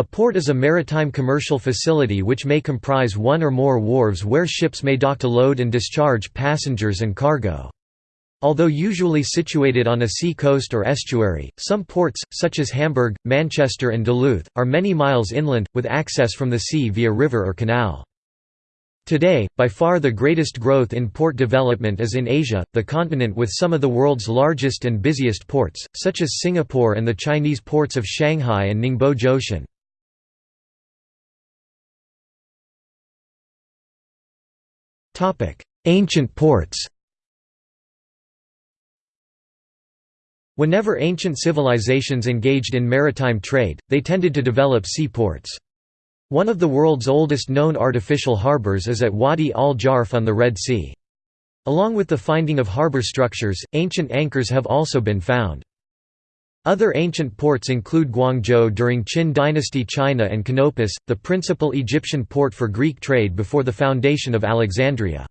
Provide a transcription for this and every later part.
A port is a maritime commercial facility which may comprise one or more wharves where ships may dock to load and discharge passengers and cargo. Although usually situated on a sea coast or estuary, some ports, such as Hamburg, Manchester and Duluth, are many miles inland, with access from the sea via river or canal. Today, by far the greatest growth in port development is in Asia, the continent with some of the world's largest and busiest ports, such as Singapore and the Chinese ports of Shanghai and Ningbo Zhoushan. Ancient ports Whenever ancient civilizations engaged in maritime trade, they tended to develop seaports. One of the world's oldest known artificial harbors is at Wadi al-Jarf on the Red Sea. Along with the finding of harbor structures, ancient anchors have also been found. Other ancient ports include Guangzhou during Qin dynasty China and Canopus, the principal Egyptian port for Greek trade before the foundation of Alexandria.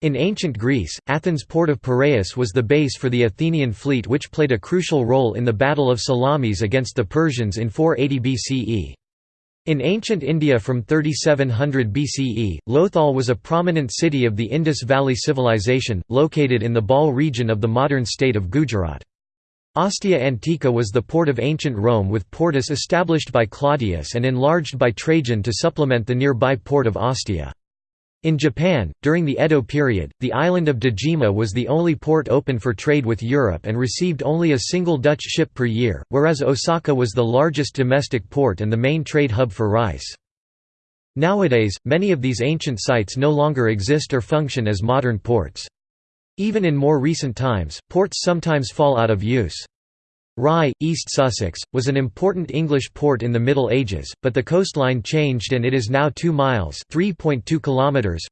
In ancient Greece, Athens' port of Piraeus was the base for the Athenian fleet which played a crucial role in the Battle of Salamis against the Persians in 480 BCE. In ancient India from 3700 BCE, Lothal was a prominent city of the Indus Valley Civilization, located in the Bhal region of the modern state of Gujarat. Ostia Antica was the port of ancient Rome with Portus established by Claudius and enlarged by Trajan to supplement the nearby port of Ostia. In Japan, during the Edo period, the island of Dejima was the only port open for trade with Europe and received only a single Dutch ship per year, whereas Osaka was the largest domestic port and the main trade hub for rice. Nowadays, many of these ancient sites no longer exist or function as modern ports. Even in more recent times, ports sometimes fall out of use. Rye, East Sussex, was an important English port in the Middle Ages, but the coastline changed and it is now 2 miles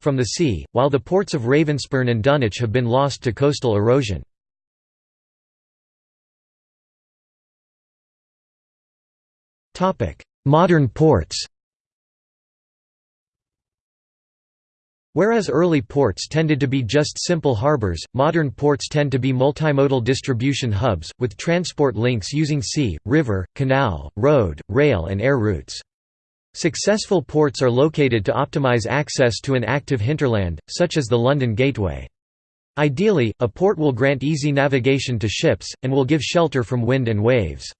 from the sea, while the ports of Ravenspurn and Dunwich have been lost to coastal erosion. Modern ports Whereas early ports tended to be just simple harbors, modern ports tend to be multimodal distribution hubs, with transport links using sea, river, canal, road, rail and air routes. Successful ports are located to optimize access to an active hinterland, such as the London Gateway. Ideally, a port will grant easy navigation to ships, and will give shelter from wind and waves.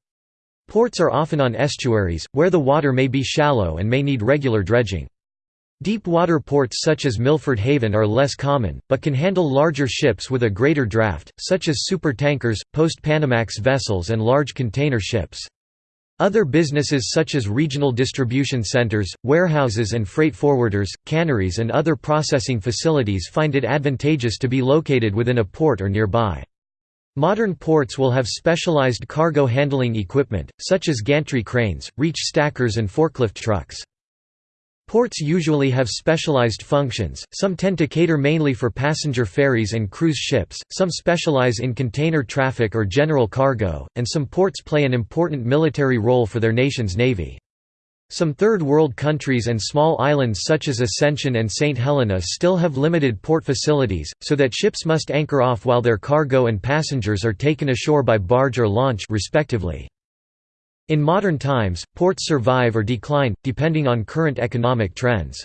Ports are often on estuaries, where the water may be shallow and may need regular dredging. Deep water ports such as Milford Haven are less common, but can handle larger ships with a greater draft, such as supertankers, post-Panamax vessels and large container ships. Other businesses such as regional distribution centers, warehouses and freight forwarders, canneries and other processing facilities find it advantageous to be located within a port or nearby. Modern ports will have specialized cargo handling equipment, such as gantry cranes, reach stackers and forklift trucks. Ports usually have specialized functions, some tend to cater mainly for passenger ferries and cruise ships, some specialize in container traffic or general cargo, and some ports play an important military role for their nation's navy. Some Third World countries and small islands such as Ascension and St. Helena still have limited port facilities, so that ships must anchor off while their cargo and passengers are taken ashore by barge or launch respectively. In modern times, ports survive or decline, depending on current economic trends.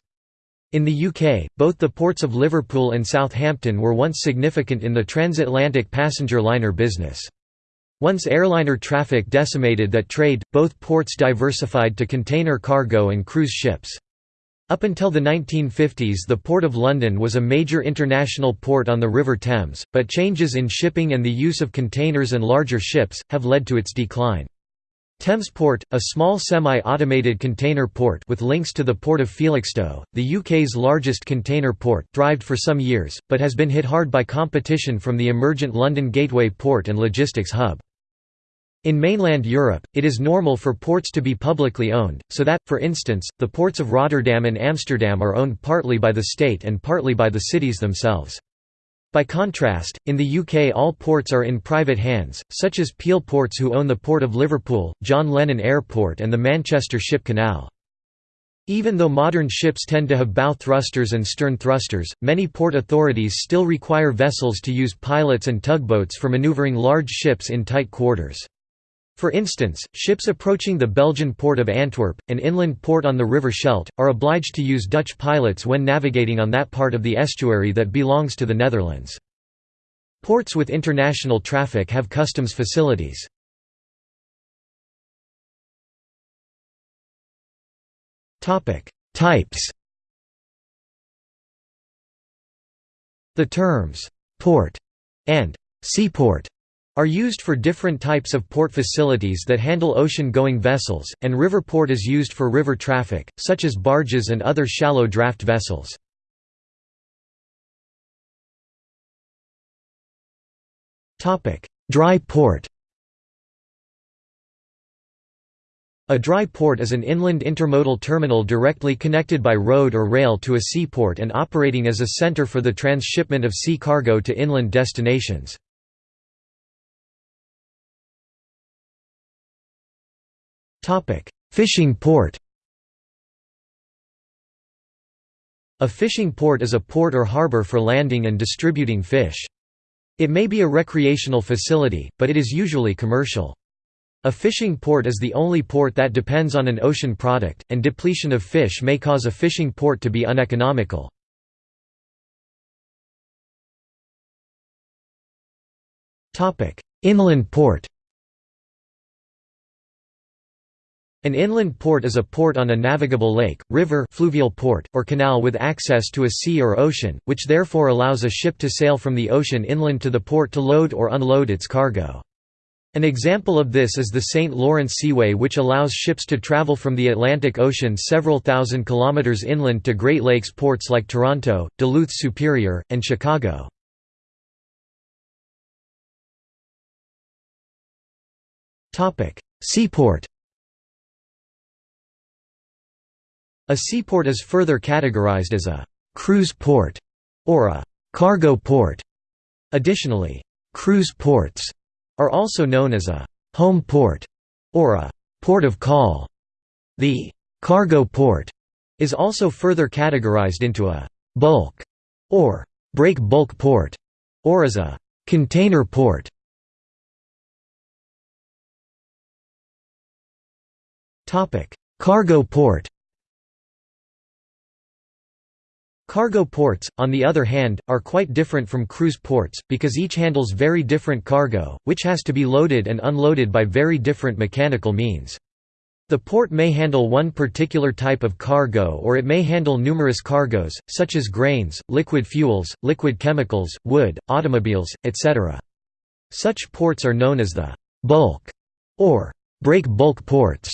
In the UK, both the ports of Liverpool and Southampton were once significant in the transatlantic passenger liner business. Once airliner traffic decimated that trade, both ports diversified to container cargo and cruise ships. Up until the 1950s the Port of London was a major international port on the River Thames, but changes in shipping and the use of containers and larger ships, have led to its decline. Thamesport, a small semi-automated container port with links to the port of Felixstowe, the UK's largest container port, thrived for some years, but has been hit hard by competition from the emergent London Gateway port and logistics hub. In mainland Europe, it is normal for ports to be publicly owned, so that, for instance, the ports of Rotterdam and Amsterdam are owned partly by the state and partly by the cities themselves. By contrast, in the UK all ports are in private hands, such as Peel Ports who own the Port of Liverpool, John Lennon Airport and the Manchester Ship Canal. Even though modern ships tend to have bow thrusters and stern thrusters, many port authorities still require vessels to use pilots and tugboats for maneuvering large ships in tight quarters. For instance, ships approaching the Belgian port of Antwerp, an inland port on the River Scheldt, are obliged to use Dutch pilots when navigating on that part of the estuary that belongs to the Netherlands. Ports with international traffic have customs facilities. Types The terms «port» and «seaport» are used for different types of port facilities that handle ocean-going vessels, and river port is used for river traffic, such as barges and other shallow draft vessels. Dry port A dry port is an inland intermodal terminal directly connected by road or rail to a seaport and operating as a center for the transshipment of sea cargo to inland destinations. Fishing port A fishing port is a port or harbor for landing and distributing fish. It may be a recreational facility, but it is usually commercial. A fishing port is the only port that depends on an ocean product, and depletion of fish may cause a fishing port to be uneconomical. Inland port An inland port is a port on a navigable lake, river fluvial port, or canal with access to a sea or ocean, which therefore allows a ship to sail from the ocean inland to the port to load or unload its cargo. An example of this is the St. Lawrence Seaway which allows ships to travel from the Atlantic Ocean several thousand kilometers inland to Great Lakes ports like Toronto, Duluth Superior, and Chicago. Seaport A seaport is further categorized as a «cruise port» or a «cargo port». Additionally, cruise ports are also known as a home port or a port of call. The cargo port is also further categorized into a bulk or break bulk port or as a container port. Cargo port Cargo ports, on the other hand, are quite different from cruise ports, because each handles very different cargo, which has to be loaded and unloaded by very different mechanical means. The port may handle one particular type of cargo or it may handle numerous cargoes, such as grains, liquid fuels, liquid chemicals, wood, automobiles, etc. Such ports are known as the «bulk» or «break bulk ports».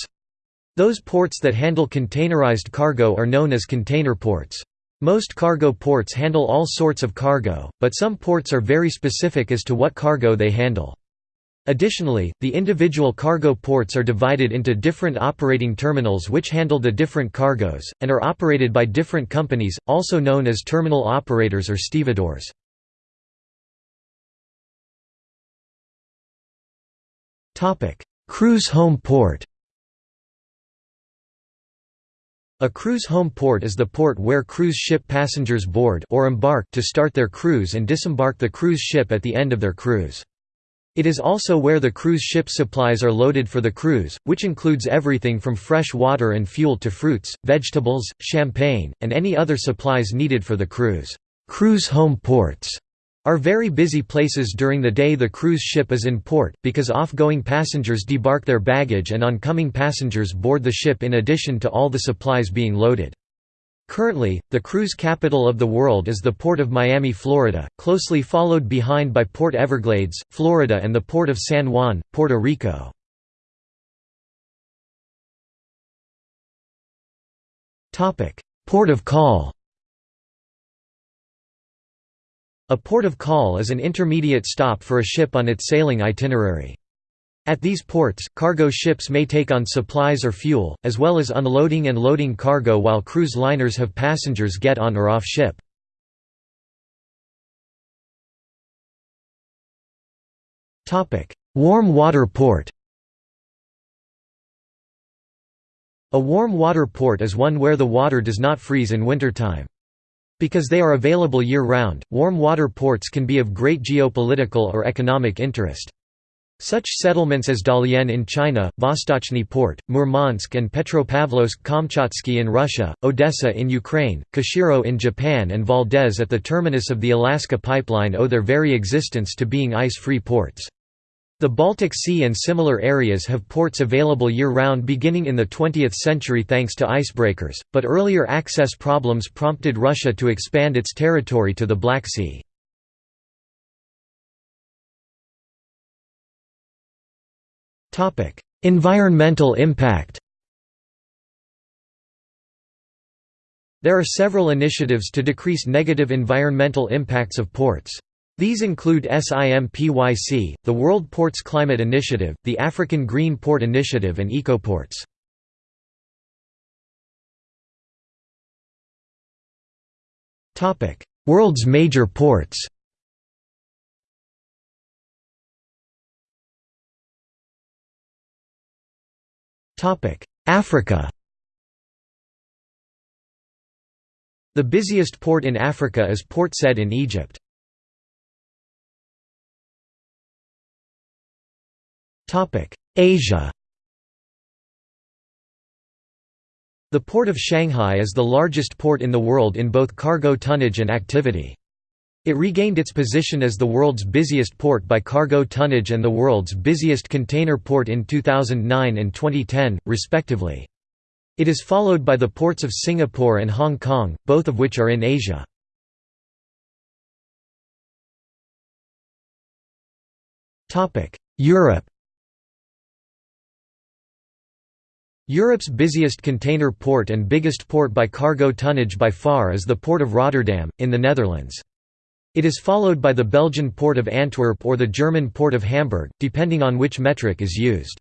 Those ports that handle containerized cargo are known as container ports. Most cargo ports handle all sorts of cargo, but some ports are very specific as to what cargo they handle. Additionally, the individual cargo ports are divided into different operating terminals which handle the different cargoes, and are operated by different companies, also known as terminal operators or stevedores. Cruise home port A cruise home port is the port where cruise ship passengers board or embark to start their cruise and disembark the cruise ship at the end of their cruise. It is also where the cruise ship supplies are loaded for the cruise, which includes everything from fresh water and fuel to fruits, vegetables, champagne, and any other supplies needed for the cruise. Cruise home ports are very busy places during the day the cruise ship is in port, because off-going passengers debark their baggage and oncoming passengers board the ship in addition to all the supplies being loaded. Currently, the cruise capital of the world is the Port of Miami, Florida, closely followed behind by Port Everglades, Florida and the Port of San Juan, Puerto Rico. Port of call A port of call is an intermediate stop for a ship on its sailing itinerary. At these ports, cargo ships may take on supplies or fuel, as well as unloading and loading cargo while cruise liners have passengers get on or off ship. Warm water port A warm water port is one where the water does not freeze in wintertime. Because they are available year-round, warm water ports can be of great geopolitical or economic interest. Such settlements as Dalian in China, Vostochny Port, Murmansk and Petropavlovsk-Kamchatsky in Russia, Odessa in Ukraine, Kushiro in Japan and Valdez at the terminus of the Alaska Pipeline owe their very existence to being ice-free ports. The Baltic Sea and similar areas have ports available year-round beginning in the 20th century thanks to icebreakers, but earlier access problems prompted Russia to expand its territory to the Black Sea. environmental impact There are several initiatives to decrease negative environmental impacts of ports. These include SIMPYC, the World Ports Climate Initiative, the African Green Port Initiative and EcoPorts. World's major ports Africa The busiest port in Africa is Port Said in Egypt. Asia The Port of Shanghai is the largest port in the world in both cargo tonnage and activity. It regained its position as the world's busiest port by cargo tonnage and the world's busiest container port in 2009 and 2010, respectively. It is followed by the ports of Singapore and Hong Kong, both of which are in Asia. Europe Europe's busiest container port and biggest port by cargo tonnage by far is the Port of Rotterdam, in the Netherlands. It is followed by the Belgian port of Antwerp or the German port of Hamburg, depending on which metric is used.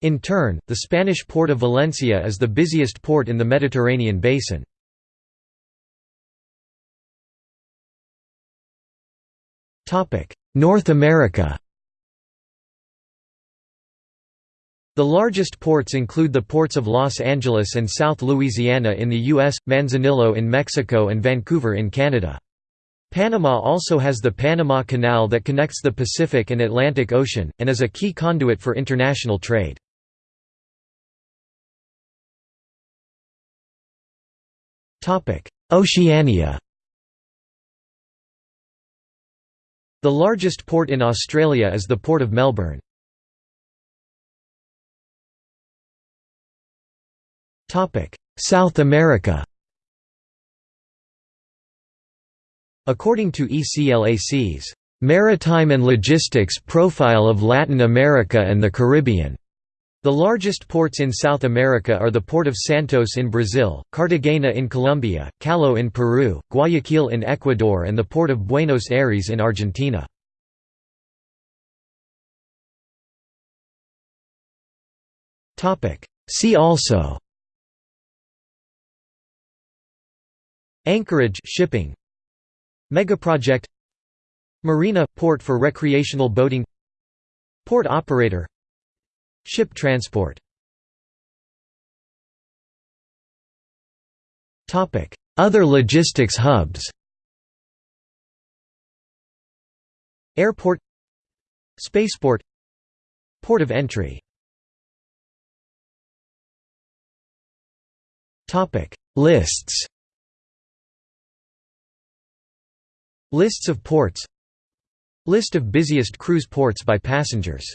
In turn, the Spanish port of Valencia is the busiest port in the Mediterranean basin. North America The largest ports include the ports of Los Angeles and South Louisiana in the U.S., Manzanillo in Mexico and Vancouver in Canada. Panama also has the Panama Canal that connects the Pacific and Atlantic Ocean, and is a key conduit for international trade. Oceania The largest port in Australia is the Port of Melbourne. South America According to ECLAC's Maritime and Logistics Profile of Latin America and the Caribbean, the largest ports in South America are the Port of Santos in Brazil, Cartagena in Colombia, Callao in Peru, Guayaquil in Ecuador and the Port of Buenos Aires in Argentina. See also Anchorage shipping Megaproject Marina – port for recreational boating Port operator Ship transport. Other logistics hubs. Airport Spaceport Port of entry. Lists Lists of ports. List of busiest cruise ports by passengers